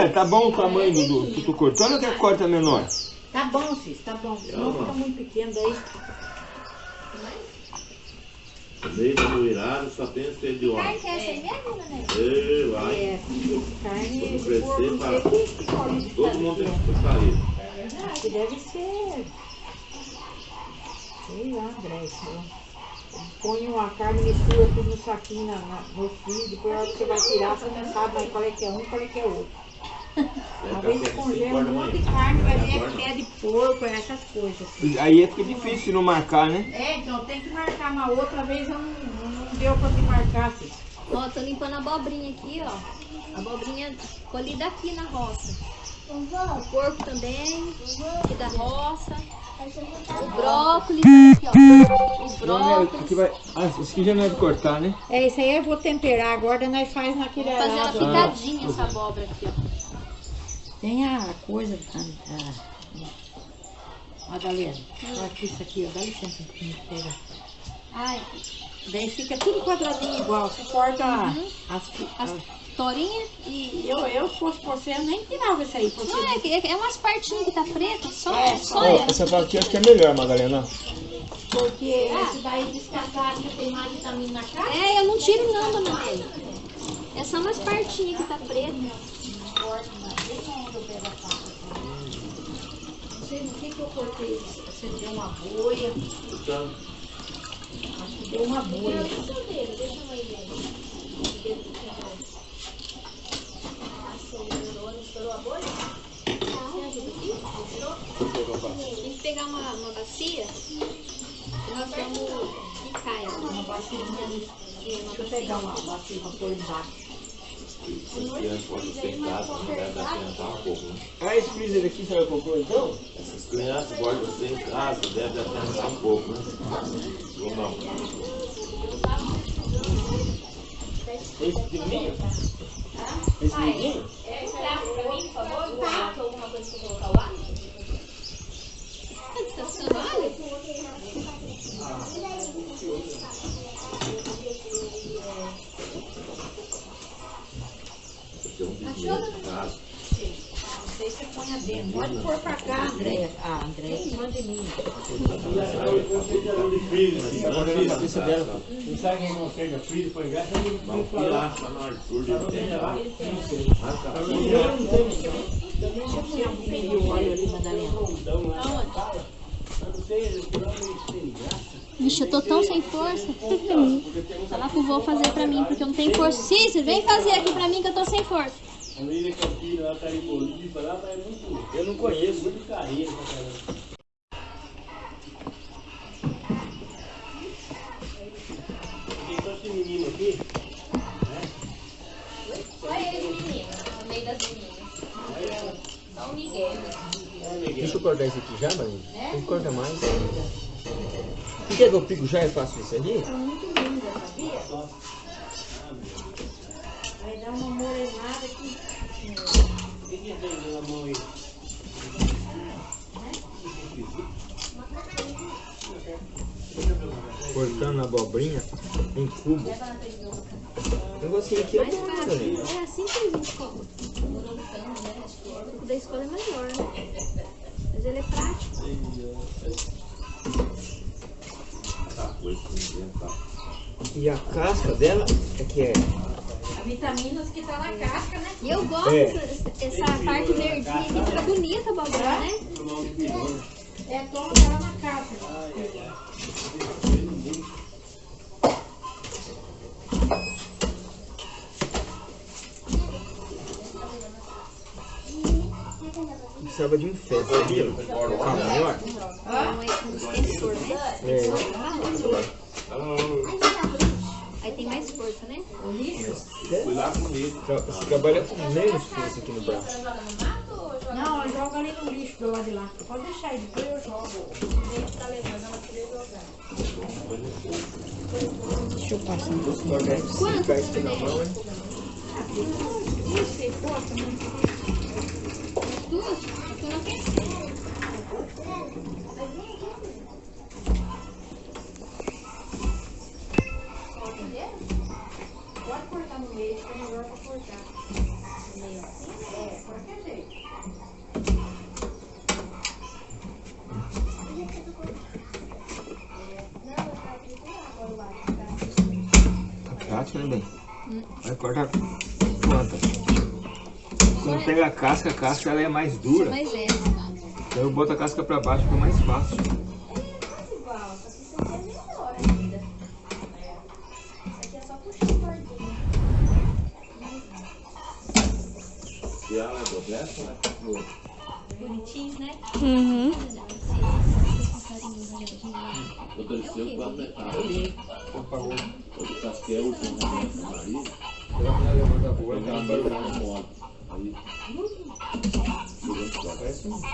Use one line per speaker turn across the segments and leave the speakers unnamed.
Nélia, tá bom o tamanho do, que tu cortou ou quer corta menor?
Tá bom, Cis, tá bom. Senão fica muito pequeno daí.
No meio do virado só tem esse de
Carne
óleo.
que é essa aí mesmo, né?
Ei, vai.
É, carne
Quando
de
crescer,
não
para. Todo mundo tem que puxar isso.
Acho que deve ser. Sei lá, André. Põe uma carne, mistura tudo no saquinho na, na, no frio, depois a hora que você vai tirar, você não sabe mais qual é que é um e qual é que é outro. Uma vez você congela um monte de carne, vai ver que é de porco, é essas coisas. assim.
Aí fica difícil não marcar, né?
É, então tem que marcar, mas outra vez eu não, não deu pra te marcar, assim.
Ó, tô limpando a abobrinha aqui, ó. Abobrinha colhida aqui na roça. O porco também, aqui da roça. O brócolis, aqui, ó. O brócolis.
aqui vai... Ah, esse aqui já não é de cortar, né?
É, isso aí eu vou temperar, agora nós faz naquele
Vou fazer ela
arado.
picadinha, essa abóbora aqui, ó.
Tem a coisa, a, a Madalena, olha aqui isso aqui, ó, dá licença, me pega.
Ai,
Daí fica tudo quadradinho igual, você corta as,
as
as-
torinhas e...
eu, eu se fosse você, eu nem tirava isso aí, porque
Não, é, que- é umas partinhas que tá preta, só,
É,
só
Ó,
ela.
essa parte aqui acho que é melhor, Madalena.
porque esse daí descasar que tem mais vitamina na cara.
É, eu não tiro não, dona. É só umas partinhas que tá preta.
Não sei no que que eu cortei, você deu uma boia,
Então,
acho que deu uma boia.
Tem que pegar uma, uma bacia? E nós vamos picar ela.
Uma bacia, deixa eu pegar uma bacia pra pôr embaixo.
as crianças podem casa, não deve atentar um pouco. Né?
Ah, esse freezer aqui vai comprar então?
Essas crianças podem casa, deve atentar um pouco. Né? Ou não?
Esse pequenininho? Esse pequenininho?
Tá
Tem um bisneto em casa.
Aí você põe adentro. Pode pôr pra cá, Andréia. Ah, Andréia, que manda em mim.
Agora na cabeça dela.
Não sabe quem não seja filho, foi graças a Deus.
Vamos lá no Arthur de tempo. Marca
Deixa eu pôr um pouquinho de óleo ali, Madalena.
Vixe, eu tô tão sem força. Falar pro vô fazer pra mim, porque eu não tenho força. Cícero, vem fazer aqui pra mim que eu tô sem força.
A Marília Campina, lá tá em Bolívia, lá tá muito,
Eu não conheço.
muito carreira pra caramba. Tem só esse menino aqui,
Só ele, menino, no meio das meninas. Só o Miguel.
Deixa eu cortar isso aqui já, Marinho. Tem que cortar mais. Por que que eu pico já e faço isso ali?
Vai
mão aí?
Cortando a abobrinha em cubo. O negocinho aqui é
Mais
bom, né,
fácil.
Marinho?
É assim que a gente come. O da escola é melhor, né? Mas ele é prático.
tá.
E a casca dela é que é.
Vitaminas que tá na casca, né?
E eu gosto
É.
dessa essa parte verdinha aqui, fica bonita a abóbora, né?
É toma ela na casca.
Precisava de um ferro, sabia? Colocar maior.
Não é com extensor, né?
É.
Aí tem mais força, né?
Fui lá comigo.
Tra- Você trabalha com menos força aqui no braço.
Não, joga ali no lixo do lado de lá. Pode deixar aí, depois eu jogo. Deixa eu passar um pouquinho.
Isso aqui na mão, hein?
Isso, você corta, né?
Duas?
Pega a casca, a casca ela é mais dura.
É.
Então eu boto a casca pra baixo, fica mais fácil.
igual, só que isso aqui é melhor ainda. Isso aqui é só puxar o cordinho.
Se ela é do resto, ela é boa.
Bonitinhos, né?
Uhum.
Aconteceu quando é caro.
Pagou.
Eu casquei o último remédio do marido.
Ela vai levando a boa, ela vai.
Aí,
Parece um
né,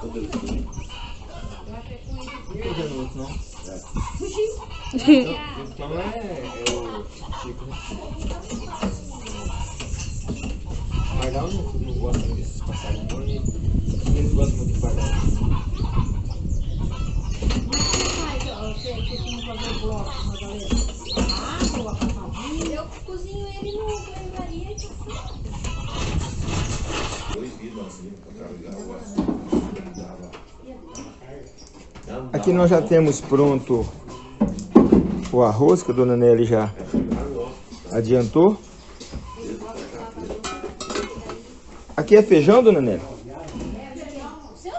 foi,
Não.
Fugiu.
Então é, é o Chico, né? Mas não, não, desses passarinhos. E eles gostam muito de pardal.
Mas, ó, você que tem que fazer bloco, Madalena. Ah, coloca a família.
Eu cozinho ele no banho-maria e tá
proibido assim, pra carregar o açúcar.
Aqui nós já temos pronto o arroz que a dona Nelly já adiantou. Aqui é feijão, dona Nelly?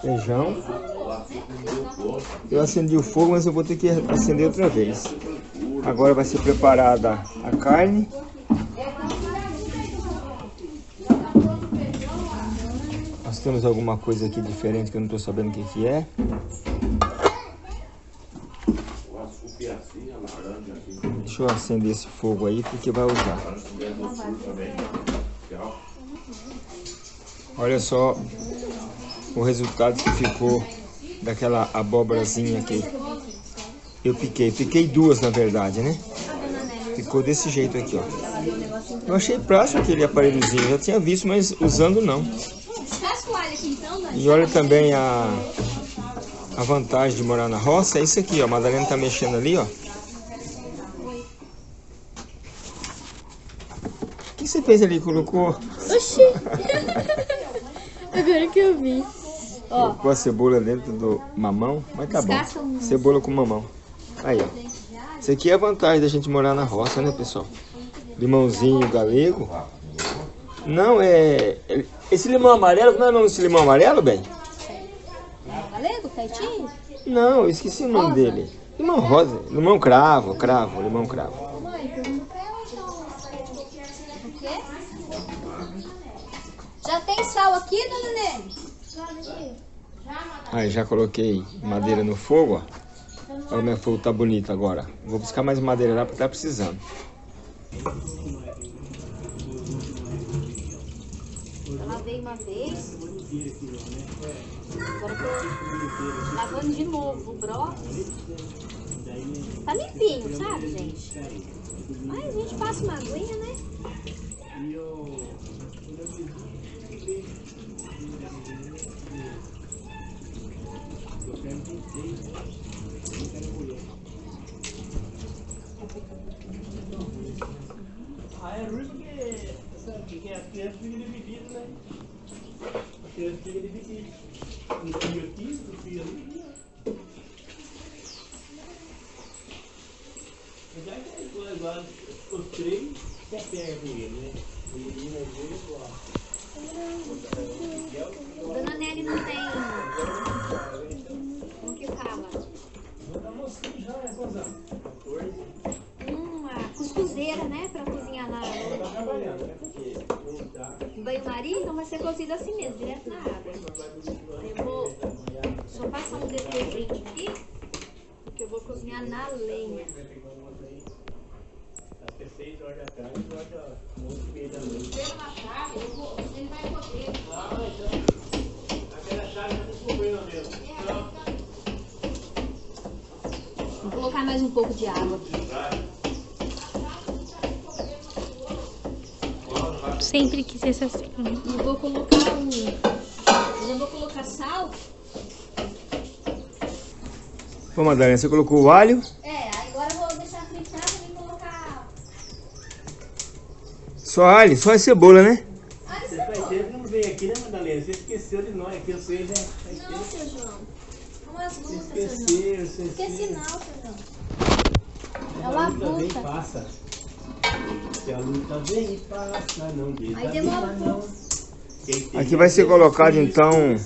Feijão. Eu acendi o fogo, mas eu vou ter que acender outra vez. Agora vai ser preparada a carne. Temos alguma coisa aqui diferente que eu não estou sabendo o que, que é. Deixa eu acender esse fogo aí porque vai usar. Olha só o resultado que ficou daquela abóborazinha que eu piquei. Piquei duas na verdade, né? Ficou desse jeito aqui, ó. Eu achei prático aquele aparelhozinho, já tinha visto, mas usando não.
Descasca o alho aqui então, Dani.
E olha também a, a vantagem de morar na roça, é isso aqui, ó. A Madalena tá mexendo ali, ó. O que você fez ali? Colocou,
Oxi. Agora que eu vi.
Ó,
colocou a cebola dentro do mamão, mas tá bom. Cebola com mamão. Aí, ó. Isso aqui é a vantagem da gente morar na roça, né, pessoal? Limãozinho galego. Não, é... Esse limão amarelo, como é o nome desse limão amarelo, bem?
valeu, Taitinho?
Não, eu esqueci o nome dele. Limão rosa. Limão cravo, cravo, limão cravo.
Mãe, pergunta pra ela então. O quê? Já tem sal aqui, dona Nelly?
Aí, já coloquei madeira no fogo, ó. Olha é o fogo tá bonito agora. Vou buscar mais madeira lá porque tá precisando.
Eu lavei uma vez. Agora tô lavando de novo o brócolis. Tá limpinho, sabe, gente? Mas a gente passa uma aguinha, né?
Ah, é ruim porque sabe, que as crianças ficam divididas, né? As crianças ficam divididas. Um filho aqui, outro filho ali. Mas já que é igual, igual os três se apegam com ele, né? O menino às vezes gosta.
Dona Nelly não tem. Como que fala?
Mas a mocinha já é quantos anos? 14.
Uma cuscuzeira, né? Pra cozinhar na
Tá trabalhando, né? Porque não dá.
no banho-maria, então vai ser cozido assim mesmo, direto na água. Eu vou só passar um detergente aqui, porque eu vou cozinhar na lenha.
Acho que 6 horas da tarde, eu acho que 11 e meia da noite.
Ele vai poder.
Ah, então. Aquela chave já descobriu mesmo.
Vou colocar mais um pouco de água.
Sempre quis essa assim.
E vou colocar um. Já vou colocar sal.
Pô, Madalena, você colocou o alho?
É, agora eu vou deixar fritar e colocar.
Só alho, só a cebola, né?
Ah,
Você faz tempo que não veio aqui, né, Madalena? Você esqueceu de nós aqui, eu sei, né? Faz
Não,
tempo.
seu João. Umas lutas, seu João.
esqueceu, você
Esqueci não, seu João. É uma
e
luta.
passa. Se a luta vem e passa, não desanima
Aí demora um
não. Tem
Aqui vai ser colocado, então,
a né?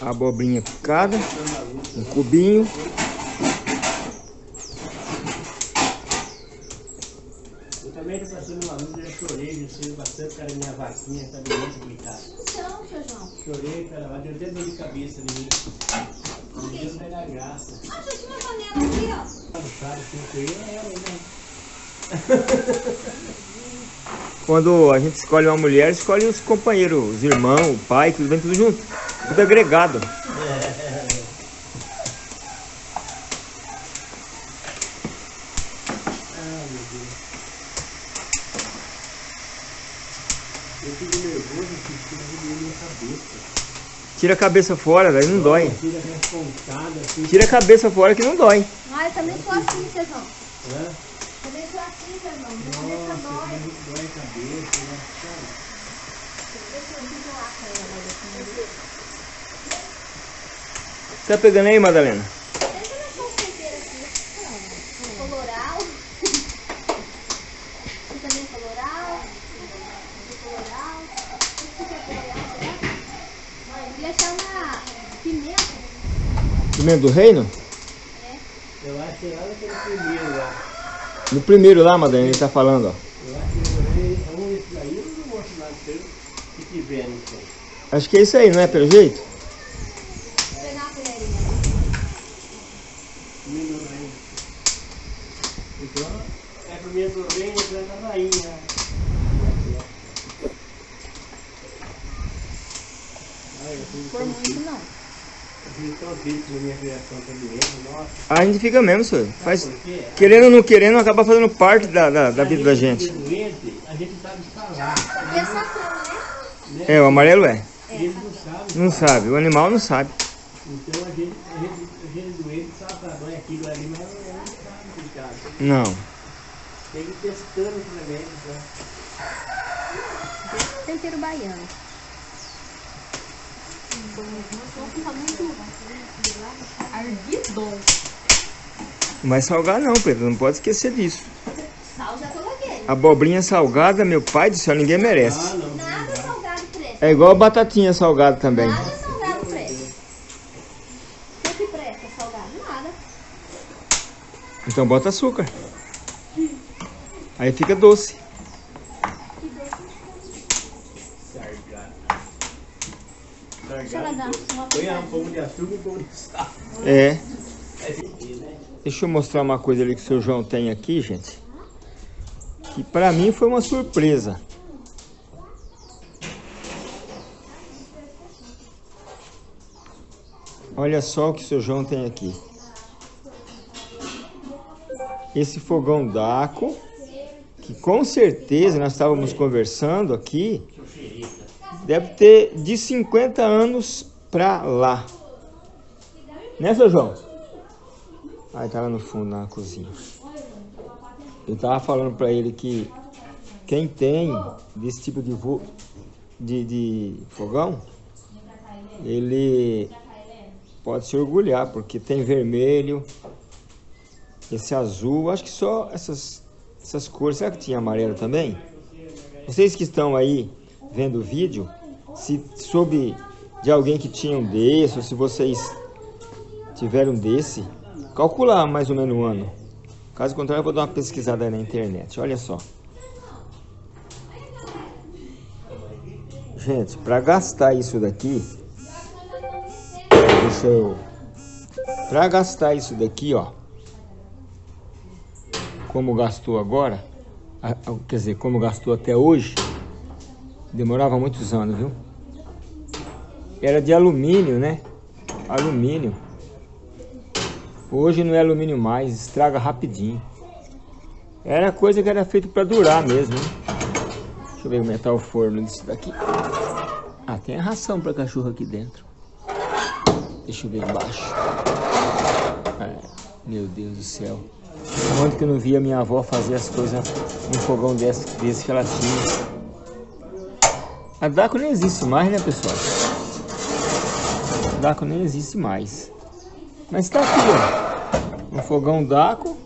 A abobrinha picada, um cubinho.
Eu também tô passando uma luta, já chorei, já sei bastante, cara, minha vaquinha, tá doente, coitada.
Então, seu João.
Chorei, cara, lá deu até dor de cabeça em mim. Deus vai dar graça.
Ah, já tinha uma panela aqui, ó.
Não sabe quem foi é ela, né?
Quando a gente escolhe uma mulher, escolhe os companheiros, os irmãos, o pai, tudo vem tudo junto. Tudo agregado.
Ai, meu Deus. Eu fico nervoso, que fica doendo minha cabeça.
Tira a cabeça fora, daí não dói. Tira a cabeça fora que não dói.
Ah, eu também sou assim, seu João.
Né?
Sou assim, seu João. Minha cabeça
Nossa,
dói.
dói a cabeça, né? Cara,
Deixa eu isolar com ela.
Tá pegando aí, Madalena?
Deixa eu deixar o tempero aqui. Coloral. Você também é coloral. Coloral. O que que é coloral, será? Eu queria achar uma pimenta.
Pimenta do reino?
eu acho que lá naquele primeiro lá.
No primeiro lá, Madalena, ele tá falando, ó.
Acho que
é isso aí, não é? Pelo jeito?
Então, é do reino, planta a rainha.
Muito não.
Eu fico tão triste com a minha criação doendo, nossa.
A gente fica mesmo, senhor. Faz, querendo ou não querendo, acaba fazendo parte da, da, da vida da gente.
A doente, a gente sabe falar,
é
o amarelo é.
eles não sabem.
Não sabe, o animal não sabe.
Então a gente, a gente, a gente doente sabe dói aquilo ali, mas não sabe, coitado.
Não.
Tem que ir testando os remédios, né?
Tempero baiano. Ardido.
Mas salgar não, Pedro, não pode esquecer disso.
Sal já coloquei.
Abobrinha salgada, meu pai do céu, ninguém merece.
Nada salgado presta.
É igual batatinha salgada também.
Nada salgado presta. O que que presta salgado? Nada.
Então bota açúcar. Aí fica doce.
Sargado.
Deixa ela dar uma
Põe um pouco de açúcar e um pouco de sal.
É.
É?
Deixa eu mostrar uma coisa ali que o seu João tem aqui, gente. Que pra mim foi uma surpresa. Olha só o que o seu João tem aqui. Esse fogão d'água, que com certeza nós estávamos conversando aqui, deve ter de 50 anos pra lá. Né, seu João? Aí tá lá no fundo, na cozinha. Eu tava falando pra ele que quem tem desse tipo de, vo... de, de fogão, ele pode se orgulhar, porque tem vermelho, esse azul, acho que só essas, essas cores. Será que tinha amarelo também? Vocês que estão aí vendo o vídeo, se soube de alguém que tinha um desse, ou se vocês tiveram desse, calcular mais ou menos o ano. Caso contrário, eu vou dar uma pesquisada na internet. Olha só. Gente, para gastar isso daqui, deixa eu. Para gastar isso daqui, ó, como gastou agora, quer dizer, como gastou até hoje, demorava muitos anos, viu? Era de alumínio, né? Alumínio. Hoje não é alumínio mais, estraga rapidinho. Era coisa que era feito para durar mesmo. hein? Deixa eu ver como é tá o forno disso daqui. Ah, tem a ração para cachorro aqui dentro. Deixa eu ver embaixo. É, meu Deus do céu. Onde que eu não via minha avó fazer as coisas num fogão desse, desse que ela tinha. A Daco nem existe mais, né, pessoal? Daco nem existe mais. Mas tá aqui, ó. Um fogão Daco.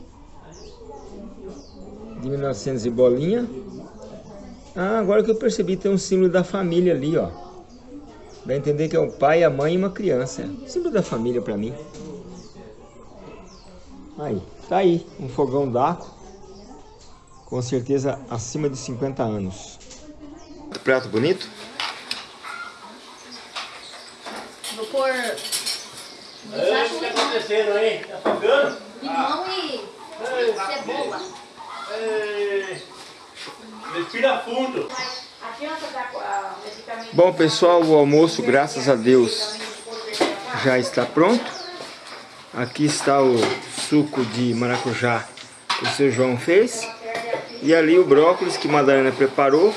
De 1900 e bolinha. Ah, agora que eu percebi, tem um símbolo da família ali, ó. Dá a entender que é o pai, a mãe e uma criança. Símbolo da família pra mim. Aí, tá aí, um fogão Daco. Com certeza acima de 50 anos. Prato bonito?
Ei, o que tá acontecendo aí? Tá afogando?
limão e cebola.
Ei, Respira fundo.
Bom pessoal, o almoço, graças a Deus, já está pronto. Aqui está o suco de maracujá que o seu João fez. E ali o brócolis que a Madalena preparou.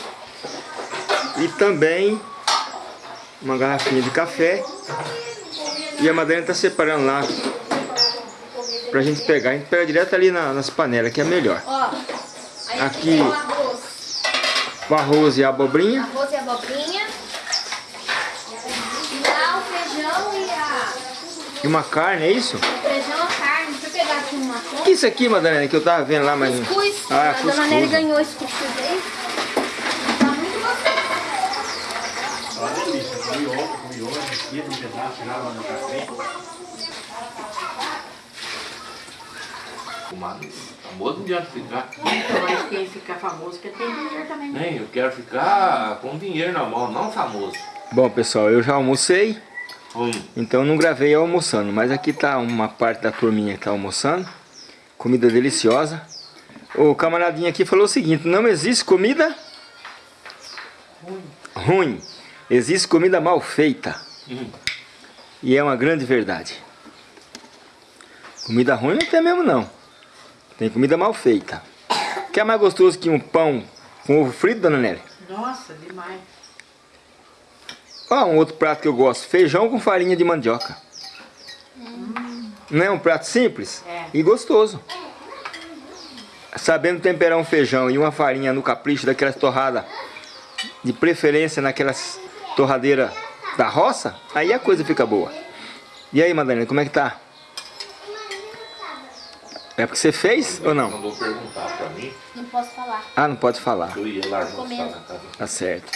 E também uma garrafinha de café. E a Madalena está separando lá pra gente pegar. A gente pega direto ali na- nas panelas, que é melhor.
Ó,
Aqui.
o arroz.
O arroz e a abobrinha.
Arroz e abobrinha. E lá o feijão e a...
E uma carne, é isso?
O feijão, a carne. Deixa eu pegar aqui uma
O
conta.
que é isso aqui, Madalena, que eu tava vendo lá, mas...
Cuscuz.
Ah,
a
cuscuz.
dona Nelly ganhou esse cuscuz aí. Tá muito gostoso.
Olha delícia, comi ontem, comi hoje, dia um pedaço já lá no café.
Fumado. Famoso não adianta ficar.
Mas quem fica famoso que tem dinheiro também.
Nem, eu quero ficar com dinheiro na mão, não famoso.
Bom, pessoal, eu já almocei,
Hum.
então não gravei almoçando, mas aqui tá uma parte da turminha que tá almoçando. Comida deliciosa. O camaradinho aqui falou o seguinte, não existe comida ruim. Existe comida mal feita.
Hum.
E é uma grande verdade. Comida ruim não tem mesmo não. Tem comida mal feita. Que é mais gostoso que um pão com ovo frito, dona Nelly?
Nossa, demais.
Ó, um outro prato que eu gosto, feijão com farinha de mandioca. Não é um prato simples
É.
e gostoso. Sabendo temperar um feijão e uma farinha no capricho daquelas torradas, de preferência naquelas torradeiras da roça, aí a coisa fica boa. E aí, Madalena, como é que tá? É porque você fez ou não?
Mandou perguntar pra mim,
Não posso falar.
Ah, não pode falar.
eu ia lá casa.
Tá certo.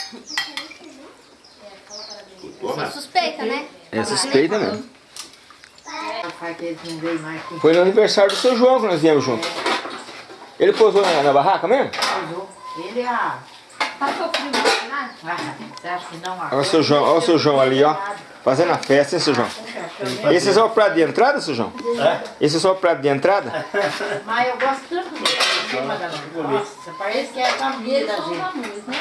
Né?
Suspeita, né?
É suspeita mesmo.
Não
Foi no aniversário do seu João que nós viemos junto. Ele posou na, na barraca mesmo?
usou. Ele é a...
Passou frio, é?
Ah?
Olha o seu João, olha o seu João ali, ó. Fazendo a festa, hein, seu João? Esse é só o prato de entrada, seu João? Esse é só o prato de entrada?
Mas eu gosto tanto dele? Nossa, parece que é a família da gente.
né?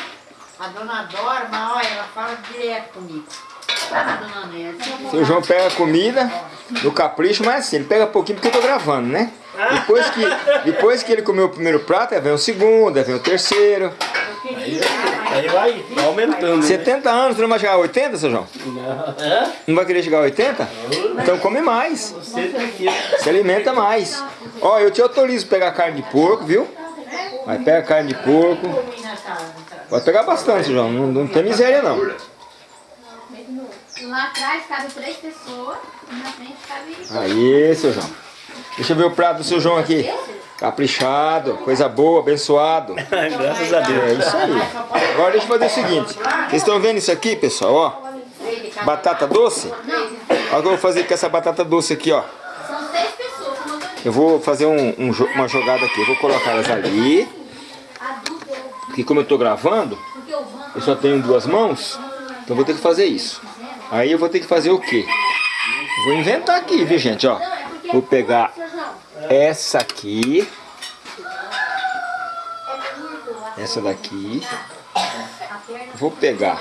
A dona Dora, mas olha, ela fala direto comigo.
Seu João pega a comida no capricho, mas assim, ele pega pouquinho porque eu tô gravando, né? Depois que, depois que ele comeu o primeiro prato, aí vem o segundo, aí vem o terceiro.
Aí vai aumentando. né?
70 anos, você não vai chegar a 80, seu João?
Hã?
Não vai querer chegar a 80? Então come mais. Se alimenta mais. Ó, eu te autorizo a pegar carne de porco, viu? Vai, pega carne de porco. Pode pegar bastante, João. Não, não tem miséria, não.
Lá atrás cabe três pessoas e na frente cabe...
Aí, seu João. Deixa eu ver o prato do seu João aqui. Caprichado, coisa boa, abençoado.
Graças a
É
Deus.
isso aí. Agora deixa eu fazer o seguinte. Vocês estão vendo isso aqui, pessoal? Ó, batata doce. Olha o que eu vou fazer com essa batata doce aqui, ó.
Eu
vou fazer um- um uma jogada aqui. Eu vou colocar elas ali. Porque como eu tô gravando, eu só tenho duas mãos. Então eu vou ter que fazer isso. Aí eu vou ter que fazer o quê? Vou inventar aqui, viu, gente? Ó, vou pegar essa aqui. Essa daqui. Vou pegar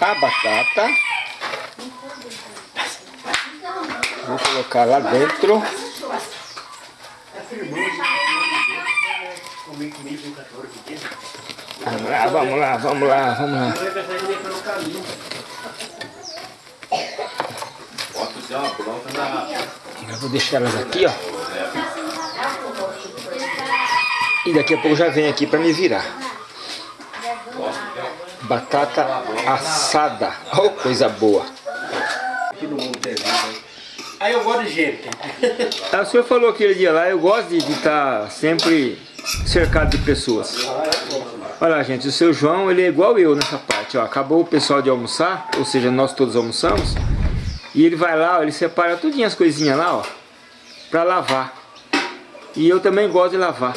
a batata. Vou colocar lá dentro. Vamos lá, vamos lá, vamos lá, vamos lá.
Vai pensar
vou deixar elas aqui, ó. E daqui a pouco já vem aqui pra me virar. Batata assada. Oh, coisa boa.
Aí eu gosto de gente.
Ah, O senhor falou aquele dia lá, eu gosto de estar sempre cercado de pessoas. Olha lá, gente, o seu João, ele é igual eu nessa parte, ó. Acabou o pessoal de almoçar, ou seja, nós todos almoçamos. E ele vai lá, ó, ele separa tudinho as coisinhas lá, ó, pra lavar. E eu também gosto de lavar.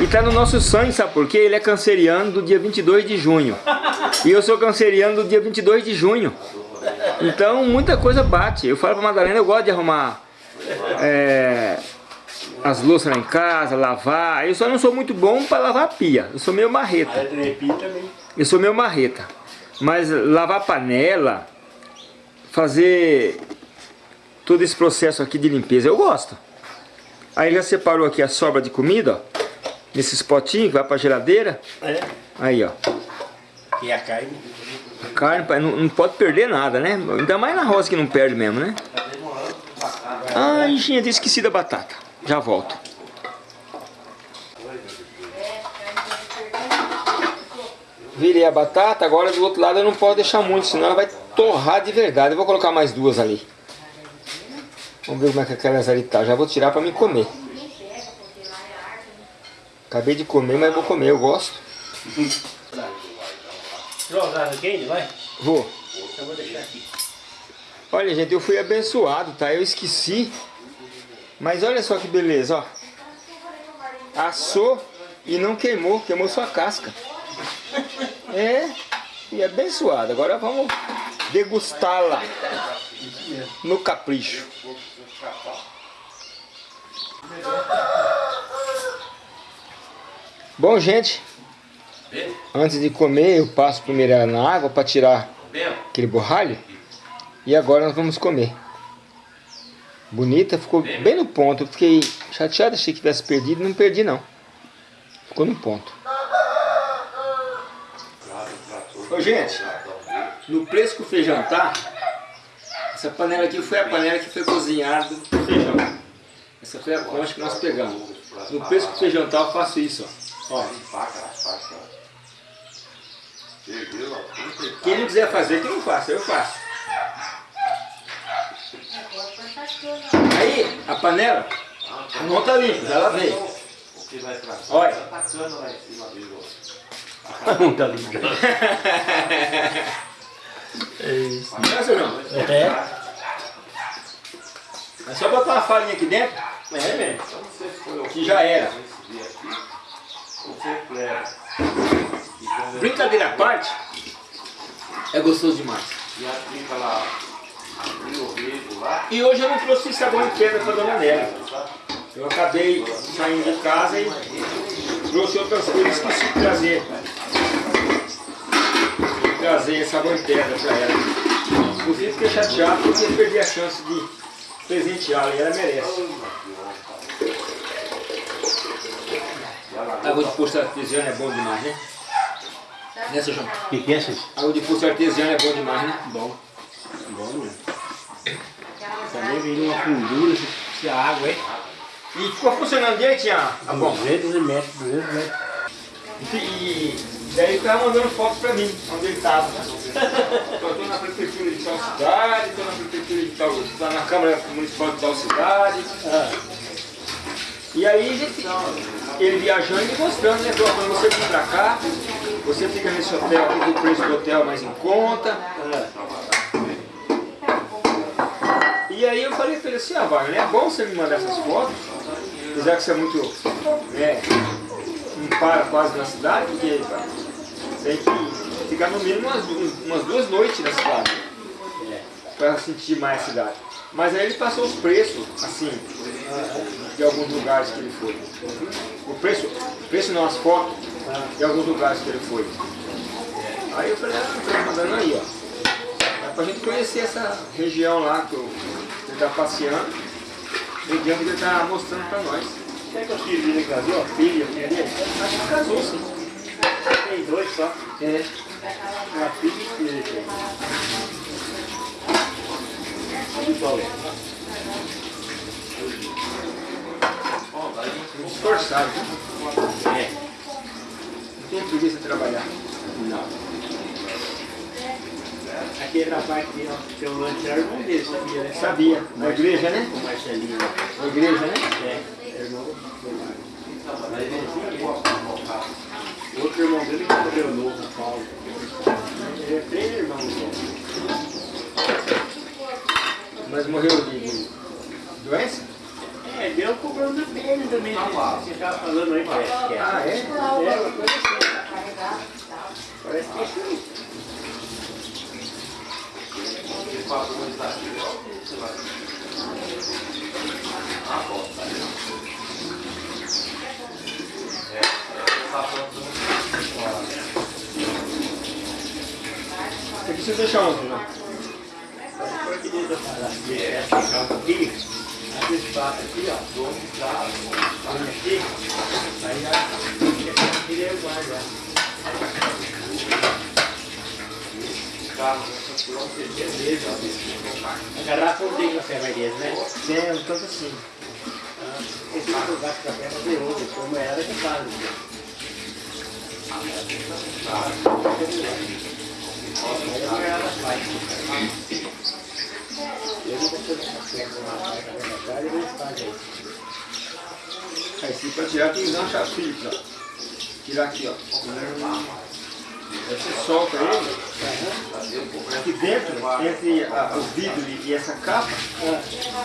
E tá no nosso sangue, sabe por quê? Ele é canceriano do dia 22 de junho. E eu sou canceriano do dia 22 de junho. Então, muita coisa bate. Eu falo pra Madalena, eu gosto de arrumar é, as louças lá em casa, lavar. Eu só não sou muito bom para lavar a pia. Eu sou meio marreta. Eu sou meio marreta. Mas lavar panela, fazer todo esse processo aqui de limpeza, eu gosto. Aí já separou aqui a sobra de comida, ó. Nesses potinhos que vai pra geladeira.
É.
Aí, ó.
E a carne.
A carne, pai, não, não pode perder nada, né? Ainda mais na roça que não perde mesmo, né? Ai, gente, esqueci da batata. Já volto. Virei a batata, agora do outro lado eu não posso deixar muito, senão ela vai torrar de verdade. Eu vou colocar mais duas ali. Vamos ver como é que aquelas ali tá. Já vou tirar pra me comer. Acabei de comer, mas vou comer, eu gosto. Vou. Olha, gente, eu fui abençoado, tá? Eu esqueci. Mas olha só que beleza, ó. Assou e não queimou, queimou só a casca. É, e abençoado. Agora vamos degustá-la no capricho. Bom, gente, antes de comer eu passo primeiro ela na água para tirar aquele borralho. E agora nós vamos comer. Bonita, ficou bem no ponto. Eu fiquei chateado, achei que tivesse perdido. Não perdi não. Ficou no ponto. Ô gente, no preço que o feijão tá, essa panela aqui foi a panela que foi cozinhado o feijão. Essa foi a concha que nós pegamos. No preço que o feijão tá, eu faço isso, ó. ó. Quem não quiser fazer, que não faça, eu faço. Aí, a panela não tá limpa, já lavei. Olha.
Não tá ligado.
É, João?
É.
É só botar uma farinha aqui dentro,
É mesmo.
que já era. Brincadeira à parte, é gostoso demais.
E
hoje eu não trouxe sabão de pedra para Dona Nélia. Eu acabei saindo de casa e trouxe outras coisas que esqueci de trazer. Trazer sabão de pedra para ela. Inclusive fiquei chateado porque eu perdi a chance de presenteá-la e ela merece. Água de posto artesiano é bom demais, né? Né, seu João?
O que, que é?
Água de posto artesiano é bom demais, né?
Bom. Bom mesmo. Também vem uma fundura se, a água é.
E ficou funcionando direitinho a a bomba.
200 metros, 200 metros.
E, e daí ele tava mandando fotos pra mim, onde ele tava. Eu tô na prefeitura de tal cidade, tô na prefeitura de tal, tô na Câmara Municipal de tal cidade. E aí, ele viajando e mostrando, né? Quando você vir pra cá, você fica nesse hotel aqui, o preço do hotel é mais em conta. E aí eu falei pra ele assim, ah, Wagner, é bom você me mandar essas fotos, apesar que você é muito, né, não para quase na cidade, porque tem que ficar no mínimo umas, umas duas noites na cidade, para sentir mais a cidade. Mas aí ele passou os preços, assim, de alguns lugares que ele foi. O preço, o preço não, as fotos de alguns lugares que ele foi. Aí eu falei, ah, tá mandando aí, ó. É pra gente conhecer essa região lá que eu- que ele tá passeando, região que ele tá mostrando pra nós.
Será que os filhos dele casou?
Filha, dele? Acho que casou sim.
Tem dois só.
É.
Uma filha e filha. qual é.
Esforçado.
É.
Não tem preguiça de trabalhar.
Não. Aquele rapaz que ó, tem um lanche era irmão dele, sabia, né?
Sabia. Na igreja, né?
O Marcelinho.
Na igreja, né?
É, irmão do Mas ele O outro irmão dele que morreu novo, Paulo. Ele é três irmãos.
Mas morreu de, de doença?
É, deu problema na pele também. né? Você tava falando aí, parece que é.
Ah, é?
É, uma coisa assim. Parece que é isso.
Você precisa deixar ontem, né?
Foi que diz a parada. É, um pouquinho. Aí esse papo aqui, ó. Põe aqui. Aí já. Tirei o ar A garrafa não tem café mais dentro, né?
Tem, um tanto assim.
Esse lugar de café fazer outro, como era que faz. Eu não vou fazer café com uma minha casa e eles fazem isso.
Aí se pra tirar tem que dar um chapéu, ó. Tirar aqui, ó. Você solta ele. Aqui dentro, entre a- o vidro e, e essa capa,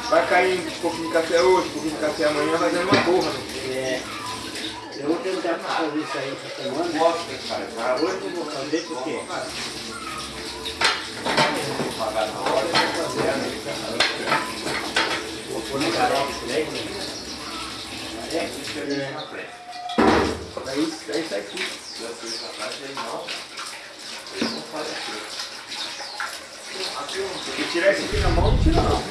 vai cair um pouquinho de café hoje, um pouquinho de café amanhã, vai dando uma borra. né?
É, eu vou tentar fazer isso aí essa semana. Hoje eu vou fazer porque vou pôr no canal né? É,
Aí, aí sai tudo. Se tirar esse aqui na mão, não tira não.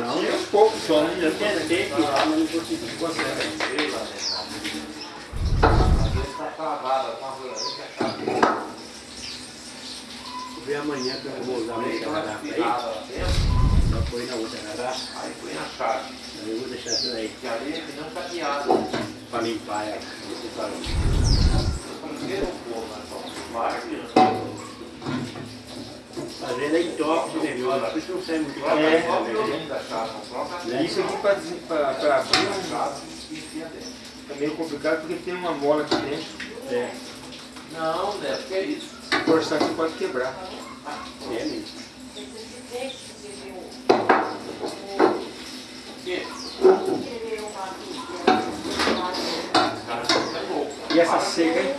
não,
Tira um pouco só, né?
eu tentei tirar, mas não consegui. Vou ver amanhã que eu vou usar essa garrafa aí. Já põe na outra garrafa. Aí eu vou deixar isso aí pra limpar ela. Falou. Fazendo aí top de negócio, por isso não sai muito caro.
É.
né?
Isso aqui para abrir um- é meio complicado porque tem uma mola aqui dentro.
É,
Não, Neto, que é isso?
Se forçar aqui pode quebrar.
é mesmo.
E essa seca, hein?